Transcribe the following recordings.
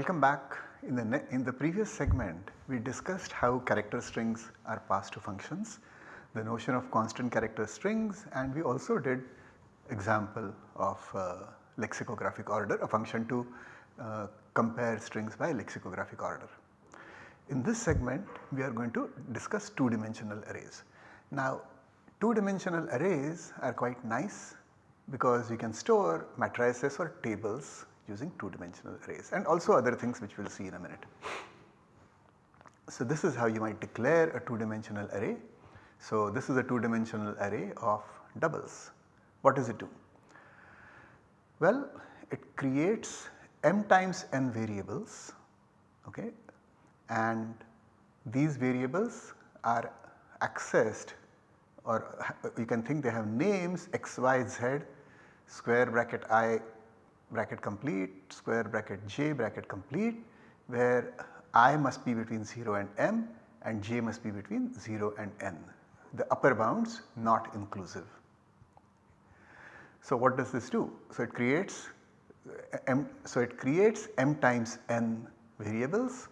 Welcome back. In the, in the previous segment we discussed how character strings are passed to functions, the notion of constant character strings and we also did example of uh, lexicographic order a function to uh, compare strings by lexicographic order. In this segment we are going to discuss 2 dimensional arrays. Now 2 dimensional arrays are quite nice because you can store matrices or tables using 2 dimensional arrays and also other things which we will see in a minute. So this is how you might declare a 2 dimensional array. So this is a 2 dimensional array of doubles. What does it do? Well it creates m times n variables okay and these variables are accessed or you can think they have names x, y, z square bracket i bracket complete square bracket j bracket complete where i must be between 0 and m and j must be between 0 and n the upper bounds not inclusive. So what does this do? So it creates uh, m so it creates m times n variables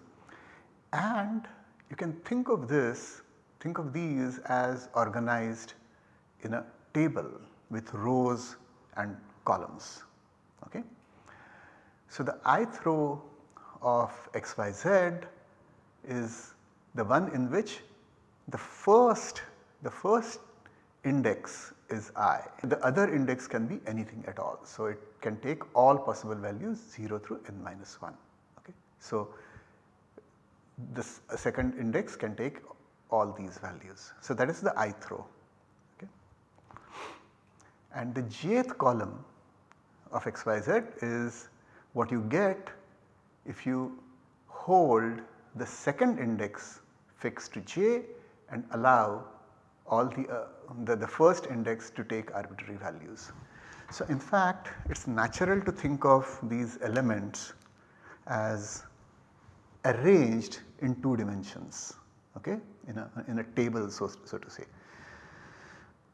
and you can think of this think of these as organized in a table with rows and columns. Okay. So, the ith row of xyz is the one in which the first the first index is i the other index can be anything at all. So, it can take all possible values 0 through n minus 1. Okay. So, this second index can take all these values. So, that is the ith row okay. and the jth column of xyz is what you get if you hold the second index fixed to j and allow all the, uh, the, the first index to take arbitrary values. So, in fact it is natural to think of these elements as arranged in 2 dimensions okay, in, a, in a table so, so to say.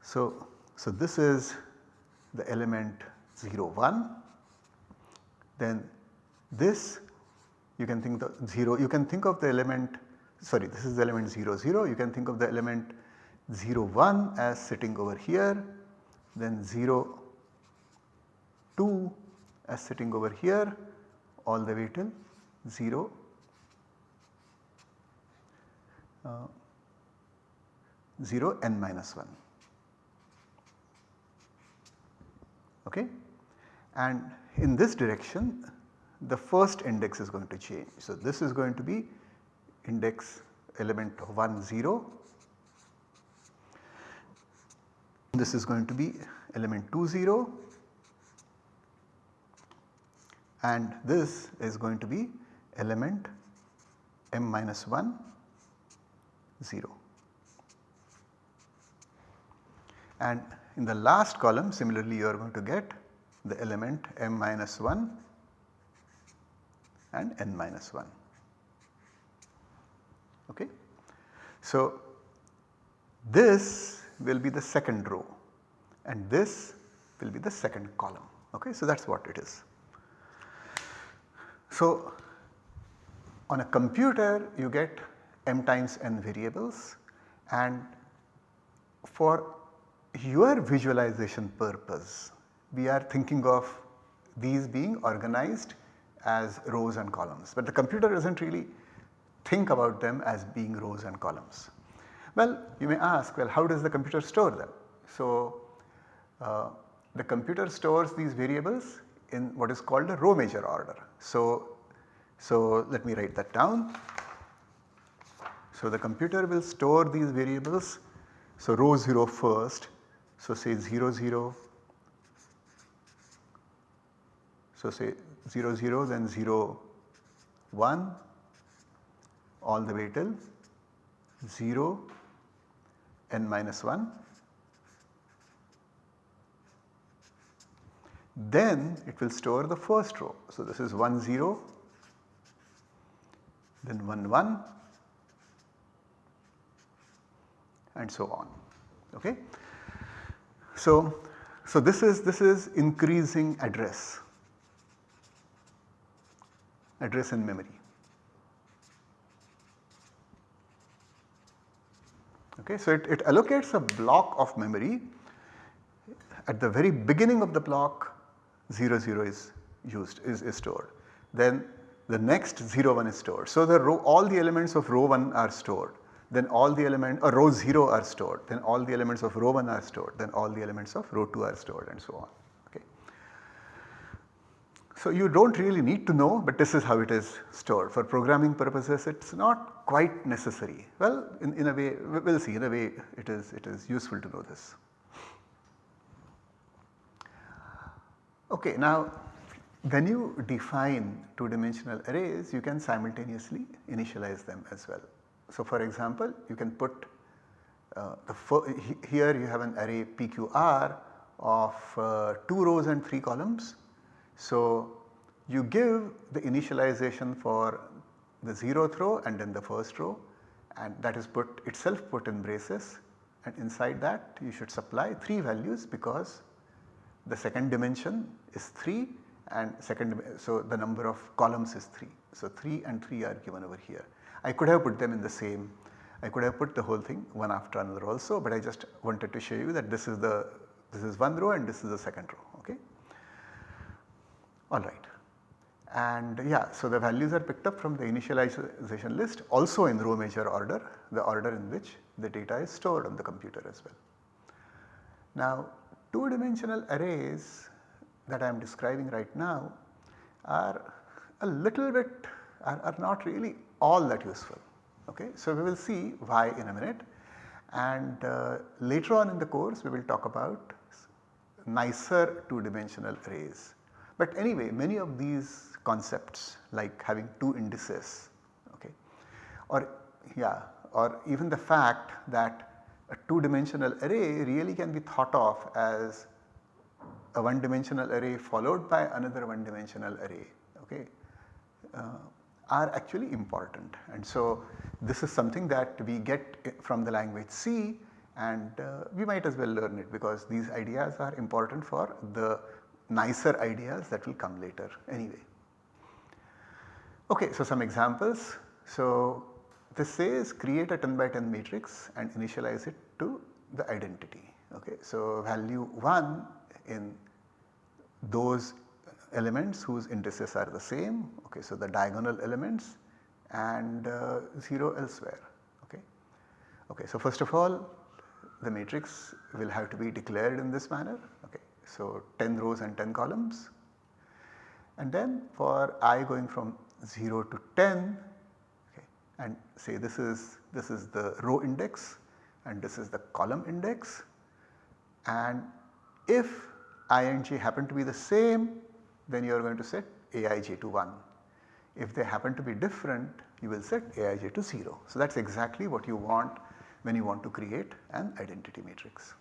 So, so this is the element 0 1 then this you can think the 0 you can think of the element sorry this is the element 0 0 you can think of the element 0 1 as sitting over here then 0 2 as sitting over here all the way till 0 uh, 0 n minus 1 okay and in this direction the first index is going to change. So, this is going to be index element 1 0, this is going to be element 2 0 and this is going to be element m minus 1 0. And in the last column similarly you are going to get the element m minus 1 and n minus 1. Okay. So, this will be the second row and this will be the second column. Okay. So, that is what it is. So, on a computer you get m times n variables and for your visualization purpose we are thinking of these being organized as rows and columns, but the computer does not really think about them as being rows and columns. Well, you may ask well how does the computer store them? So, uh, the computer stores these variables in what is called a row major order. So, so let me write that down. So, the computer will store these variables. So, row 0 first. So, say 0 0 So, say 0 0 then 0 1 all the way till 0 n minus 1 then it will store the first row. So, this is 1 0 then 1 1 and so on okay. So, so this is this is increasing address address in memory. Okay, so it, it allocates a block of memory at the very beginning of the block 0 0 is used is, is stored. Then the next 0 1 is stored. So the row all the elements of row 1 are stored then all the element or row 0 are stored then all the elements of row 1 are stored then all the elements of row 2 are stored and so on. So you do not really need to know but this is how it is stored for programming purposes it is not quite necessary. Well in, in a way we will see in a way it is it is useful to know this. Okay now when you define 2 dimensional arrays you can simultaneously initialize them as well. So for example you can put uh, the here you have an array PQR of uh, 2 rows and 3 columns so, you give the initialization for the 0th row and then the first row and that is put itself put in braces and inside that you should supply 3 values because the second dimension is 3 and second so the number of columns is 3. So 3 and 3 are given over here. I could have put them in the same I could have put the whole thing one after another also but I just wanted to show you that this is the this is one row and this is the second row okay alright. And yeah, so the values are picked up from the initialization list also in row major order, the order in which the data is stored on the computer as well. Now 2 dimensional arrays that I am describing right now are a little bit are, are not really all that useful. Okay? So we will see why in a minute and uh, later on in the course we will talk about nicer 2 dimensional arrays but anyway many of these concepts like having 2 indices okay or yeah or even the fact that a 2 dimensional array really can be thought of as a 1 dimensional array followed by another 1 dimensional array okay uh, are actually important. And so this is something that we get from the language C and uh, we might as well learn it because these ideas are important for the nicer ideas that will come later anyway. Okay, so some examples. So this says create a 10 by 10 matrix and initialize it to the identity. Okay, so value 1 in those elements whose indices are the same. Okay, so the diagonal elements and uh, 0 elsewhere. Okay. okay, so first of all the matrix will have to be declared in this manner. So 10 rows and 10 columns and then for i going from 0 to 10 okay, and say this is this is the row index and this is the column index and if i and j happen to be the same then you are going to set aij to 1. If they happen to be different you will set aij to 0. So that is exactly what you want when you want to create an identity matrix.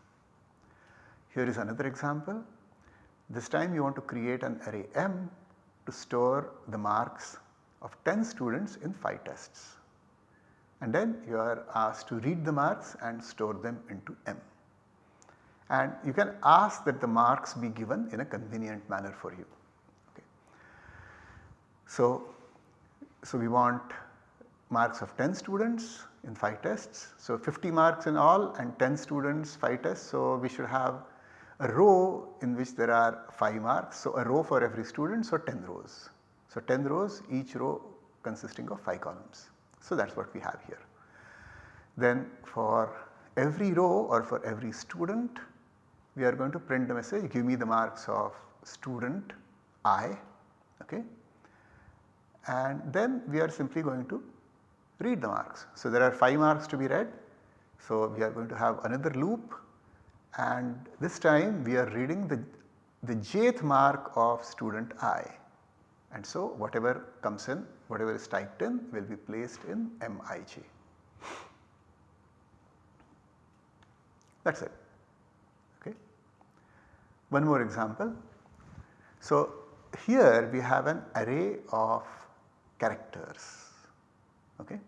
Here is another example. This time you want to create an array M to store the marks of 10 students in 5 tests. And then you are asked to read the marks and store them into M. And you can ask that the marks be given in a convenient manner for you. Okay. So, so we want marks of 10 students in 5 tests. So 50 marks in all and 10 students 5 tests. So we should have a row in which there are 5 marks. So, a row for every student so 10 rows. So, 10 rows each row consisting of 5 columns. So, that is what we have here. Then for every row or for every student we are going to print the message give me the marks of student i okay and then we are simply going to read the marks. So, there are 5 marks to be read. So, we are going to have another loop and this time we are reading the, the jth mark of student i and so whatever comes in whatever is typed in will be placed in mij. That is it. Okay. One more example. So here we have an array of characters. Okay.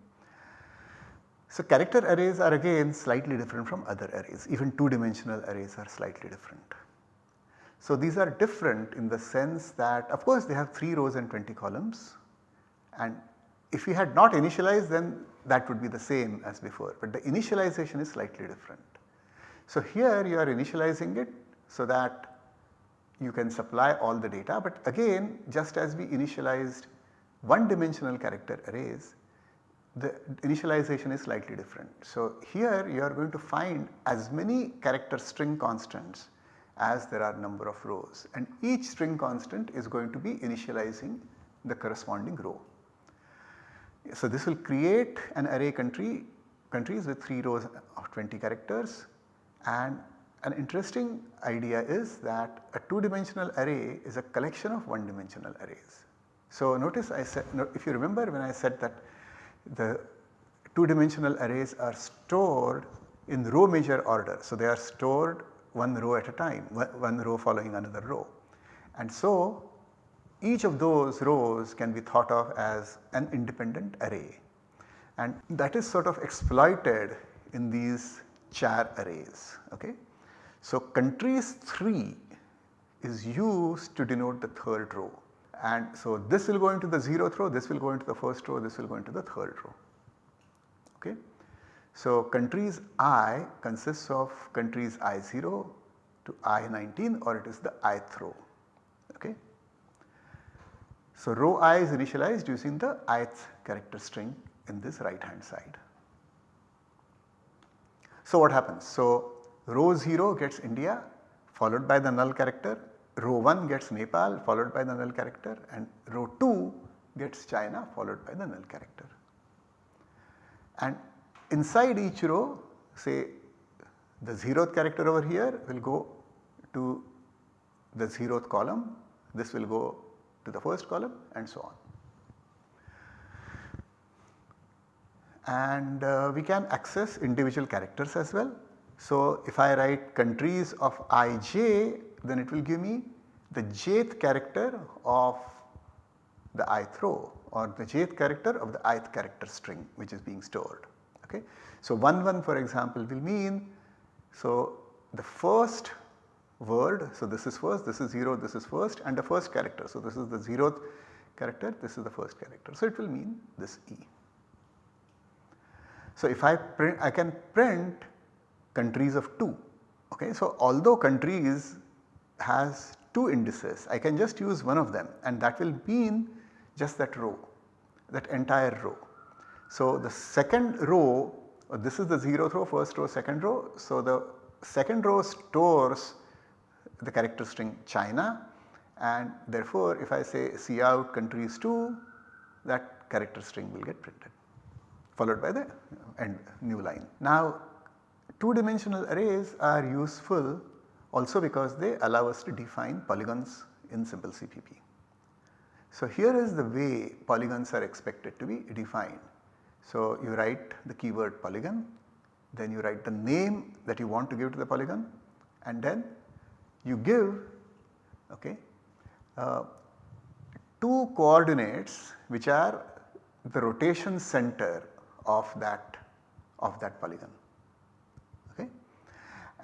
So character arrays are again slightly different from other arrays even 2 dimensional arrays are slightly different. So these are different in the sense that of course they have 3 rows and 20 columns and if we had not initialized then that would be the same as before but the initialization is slightly different. So here you are initializing it so that you can supply all the data but again just as we initialized one dimensional character arrays the initialization is slightly different. So here you are going to find as many character string constants as there are number of rows and each string constant is going to be initializing the corresponding row. So this will create an array country countries with 3 rows of 20 characters and an interesting idea is that a 2 dimensional array is a collection of 1 dimensional arrays. So notice I said if you remember when I said that the 2 dimensional arrays are stored in row major order. So they are stored one row at a time, one row following another row. And so each of those rows can be thought of as an independent array and that is sort of exploited in these char arrays. Okay. So countries 3 is used to denote the third row and so this will go into the 0th row, this will go into the first row, this will go into the third row. Okay. So countries i consists of countries i0 to i19 or it is the ith row. Okay. So row i is initialized using the ith character string in this right hand side. So what happens? So row 0 gets India followed by the null character, row 1 gets Nepal followed by the null character and row 2 gets China followed by the null character. And inside each row say the 0th character over here will go to the 0th column, this will go to the first column and so on. And uh, we can access individual characters as well. So if I write countries of ij then it will give me the jth character of the ith row or the jth character of the ith character string which is being stored. Okay. So 1 1 for example will mean so the first word. So, this is first, this is 0, this is first and the first character. So, this is the 0th character, this is the first character. So, it will mean this E. So, if I print I can print countries of 2. Okay. So, although countries has 2 indices I can just use one of them and that will mean just that row that entire row. So, the second row this is the 0th row, first row, second row. So, the second row stores the character string China and therefore if I say cout countries 2 that character string will get printed followed by the end new line. Now 2 dimensional arrays are useful also because they allow us to define polygons in simple CPP. So here is the way polygons are expected to be defined. So you write the keyword polygon, then you write the name that you want to give to the polygon and then you give okay, uh, two coordinates which are the rotation center of that of that polygon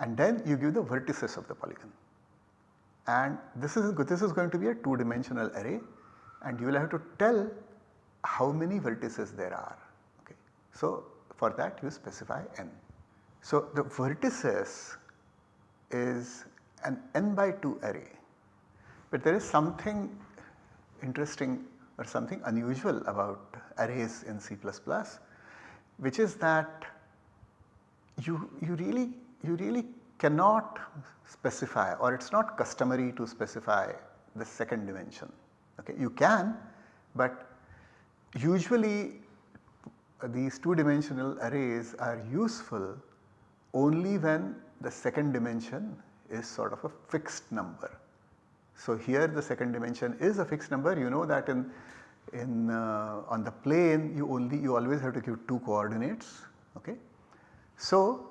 and then you give the vertices of the polygon and this is this is going to be a two dimensional array and you will have to tell how many vertices there are okay. So for that you specify n. So the vertices is an n by 2 array. But there is something interesting or something unusual about arrays in C++ which is that you, you really you really cannot specify or it is not customary to specify the second dimension. Okay. You can but usually these 2 dimensional arrays are useful only when the second dimension is sort of a fixed number. So here the second dimension is a fixed number you know that in, in uh, on the plane you only you always have to give 2 coordinates okay. So,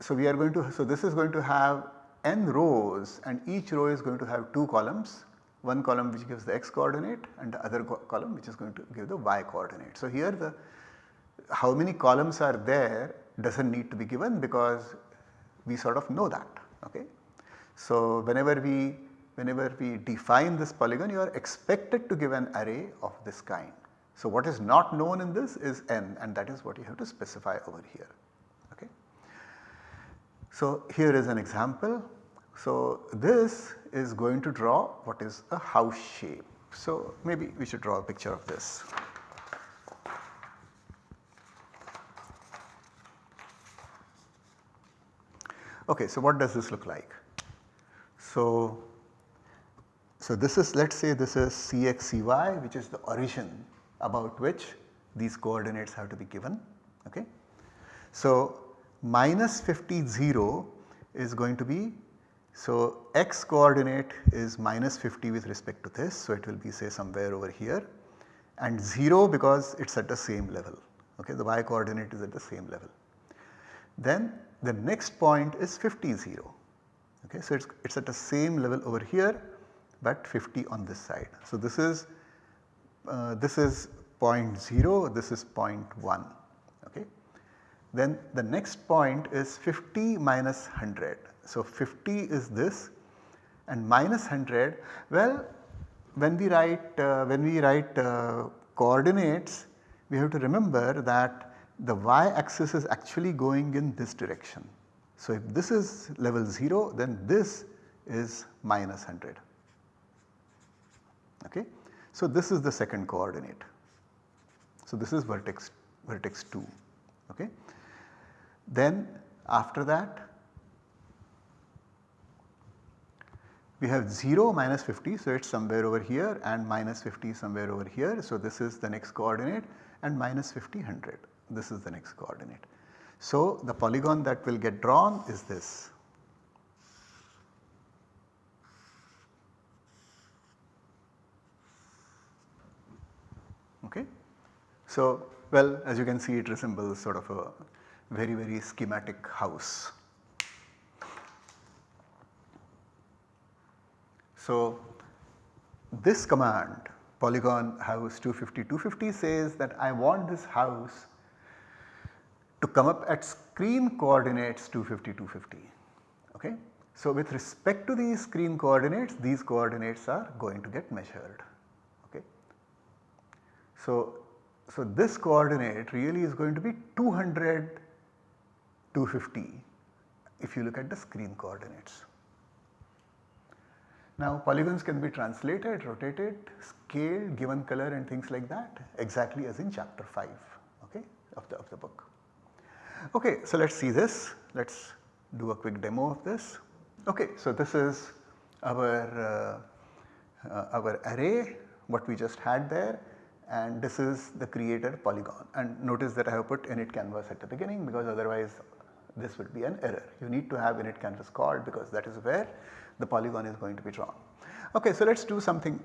so we are going to so this is going to have n rows and each row is going to have 2 columns one column which gives the x coordinate and the other co column which is going to give the y coordinate. So here the how many columns are there does not need to be given because we sort of know that. Okay. So, whenever we whenever we define this polygon you are expected to give an array of this kind. So, what is not known in this is n and that is what you have to specify over here. So, here is an example. So, this is going to draw what is a house shape. So, maybe we should draw a picture of this. Okay, so what does this look like? So, so this is let us say this is Cx Cy which is the origin about which these coordinates have to be given. Okay. So, minus 50 0 is going to be so x coordinate is minus 50 with respect to this. So, it will be say somewhere over here and 0 because it is at the same level okay the y coordinate is at the same level. Then the next point is 50 0 okay. So, it is it's at the same level over here but 50 on this side. So, this is uh, this is point 0 this is point 1 okay. Then the next point is 50 minus 100. So, 50 is this and minus 100 well when we write uh, when we write uh, coordinates we have to remember that the y axis is actually going in this direction. So, if this is level 0 then this is minus 100 okay. So, this is the second coordinate. So, this is vertex vertex 2 okay. Then after that we have 0 minus 50 so it is somewhere over here and minus 50 somewhere over here. So, this is the next coordinate and minus 50 100 this is the next coordinate. So, the polygon that will get drawn is this. Okay. So, well as you can see it resembles sort of a very very schematic house. So, this command polygon house 250 250 says that I want this house to come up at screen coordinates 250 250 okay. So, with respect to these screen coordinates these coordinates are going to get measured okay. So, so this coordinate really is going to be 200 250 if you look at the screen coordinates. Now polygons can be translated, rotated, scaled, given color and things like that exactly as in chapter 5 okay, of, the, of the book. Okay, so let us see this, let us do a quick demo of this. Okay, so this is our, uh, uh, our array what we just had there and this is the creator polygon and notice that I have put init canvas at the beginning because otherwise this would be an error. You need to have init canvas called because that is where the polygon is going to be drawn. Okay, so let us do something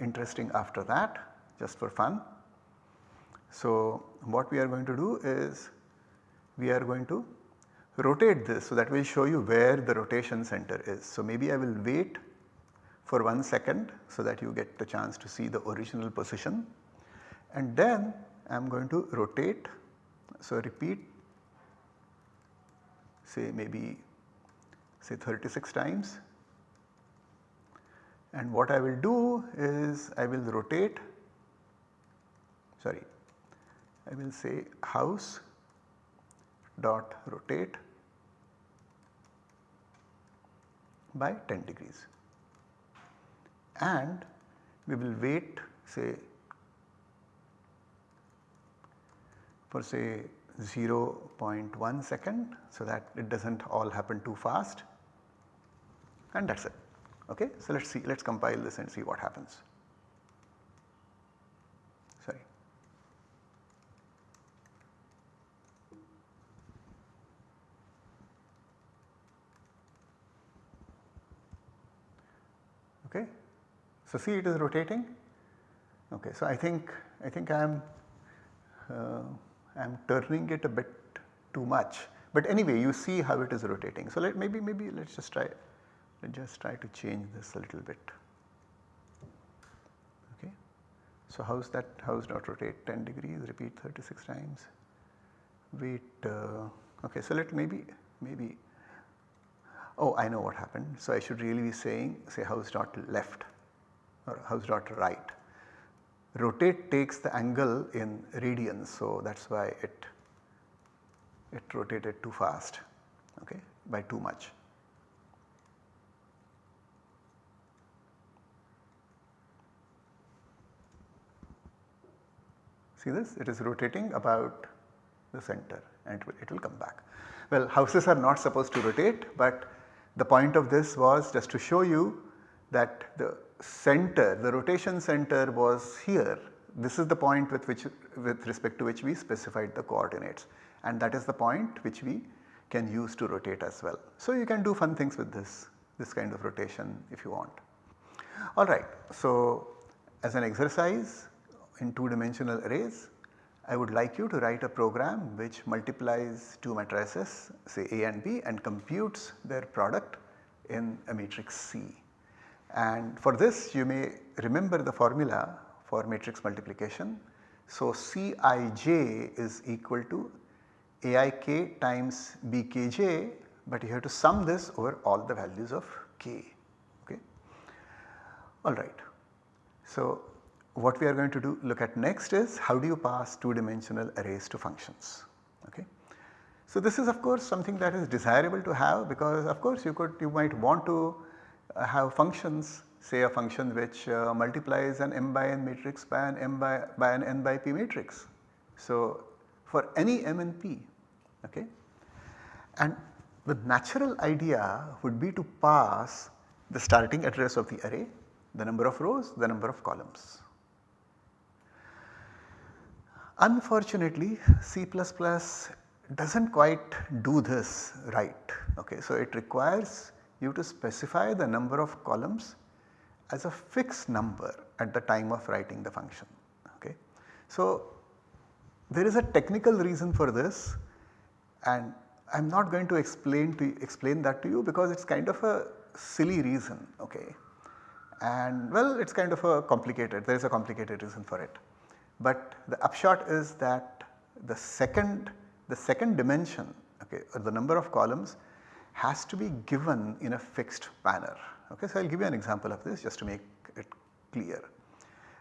interesting after that just for fun. So what we are going to do is we are going to rotate this so that will show you where the rotation center is. So maybe I will wait for 1 second so that you get the chance to see the original position and then I am going to rotate. So repeat say maybe say 36 times. And what I will do is I will rotate sorry I will say house dot rotate by 10 degrees. And we will wait say for say 0.1 second so that it does not all happen too fast and that is it. Okay? So, let us see let us compile this and see what happens. okay. So see it is rotating okay. So I think I think I am uh, I am turning it a bit too much but anyway you see how it is rotating. So let maybe maybe let us just try let us just try to change this a little bit okay. So how's that how's not rotate 10 degrees repeat 36 times wait uh, okay so let maybe maybe oh I know what happened. So I should really be saying say house dot left or house dot right. Rotate takes the angle in radians. So, that is why it, it rotated too fast okay, by too much. See this it is rotating about the center and it will, it will come back. Well houses are not supposed to rotate but the point of this was just to show you that the center, the rotation center was here. This is the point with which with respect to which we specified the coordinates and that is the point which we can use to rotate as well. So you can do fun things with this, this kind of rotation if you want. Alright, so as an exercise in 2 dimensional arrays I would like you to write a program which multiplies two matrices say A and B and computes their product in a matrix C. And for this you may remember the formula for matrix multiplication. So Cij is equal to Aik times Bkj but you have to sum this over all the values of k okay. Alright. So what we are going to do look at next is how do you pass 2 dimensional arrays to functions okay. So this is of course something that is desirable to have because of course you could you might want to have functions say a function which uh, multiplies an m by n matrix by an m by, by an n by p matrix. So for any m and p okay and the natural idea would be to pass the starting address of the array, the number of rows, the number of columns. Unfortunately C++ does not quite do this right. Okay. So, it requires you to specify the number of columns as a fixed number at the time of writing the function. Okay. So, there is a technical reason for this and I am not going to explain to explain that to you because it is kind of a silly reason okay and well it is kind of a complicated there is a complicated reason for it. But the upshot is that the second the second dimension okay or the number of columns has to be given in a fixed manner. Okay. So, I will give you an example of this just to make it clear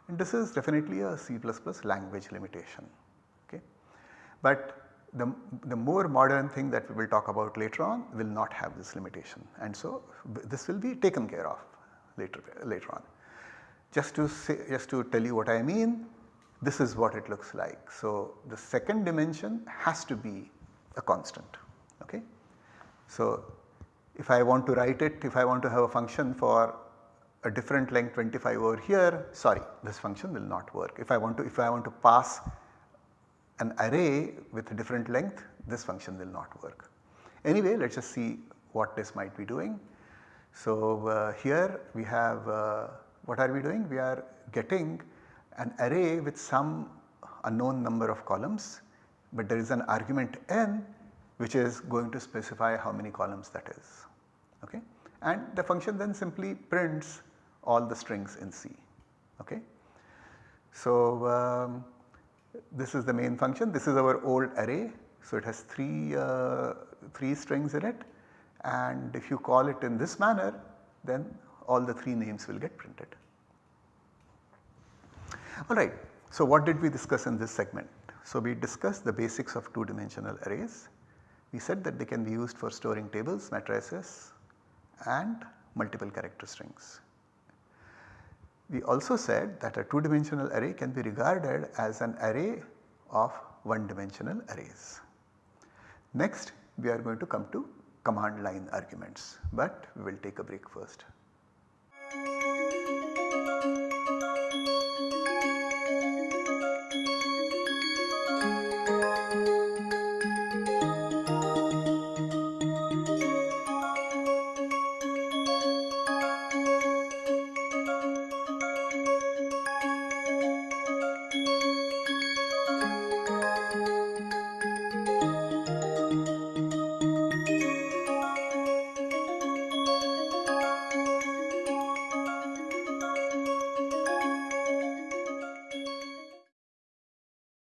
and this is definitely a C++ language limitation. Okay. But the, the more modern thing that we will talk about later on will not have this limitation and so this will be taken care of later, later on. Just to say just to tell you what I mean this is what it looks like. So, the second dimension has to be a constant. So, if I want to write it, if I want to have a function for a different length 25 over here, sorry this function will not work. If I want to, if I want to pass an array with a different length, this function will not work. Anyway, let us just see what this might be doing. So, uh, here we have uh, what are we doing? We are getting an array with some unknown number of columns, but there is an argument n which is going to specify how many columns that is. Okay? And the function then simply prints all the strings in C. Okay? So, um, this is the main function, this is our old array. So, it has 3, uh, 3 strings in it and if you call it in this manner then all the 3 names will get printed. Alright, so what did we discuss in this segment? So we discussed the basics of 2 dimensional arrays. We said that they can be used for storing tables, matrices and multiple character strings. We also said that a 2 dimensional array can be regarded as an array of 1 dimensional arrays. Next we are going to come to command line arguments, but we will take a break first.